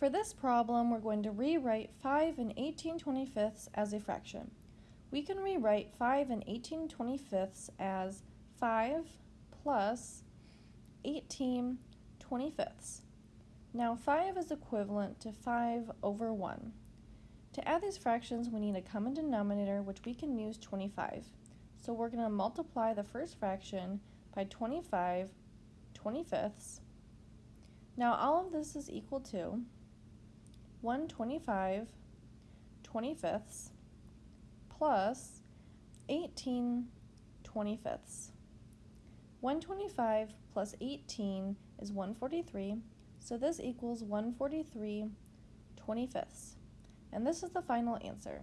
For this problem, we're going to rewrite 5 and 18 25ths as a fraction. We can rewrite 5 and 18 25ths as 5 plus 18 25ths. Now 5 is equivalent to 5 over 1. To add these fractions, we need a common denominator, which we can use 25. So we're going to multiply the first fraction by 25 25ths. Now all of this is equal to 125 25ths plus 18 25ths. 125 plus 18 is 143, so this equals 143 25ths. And this is the final answer.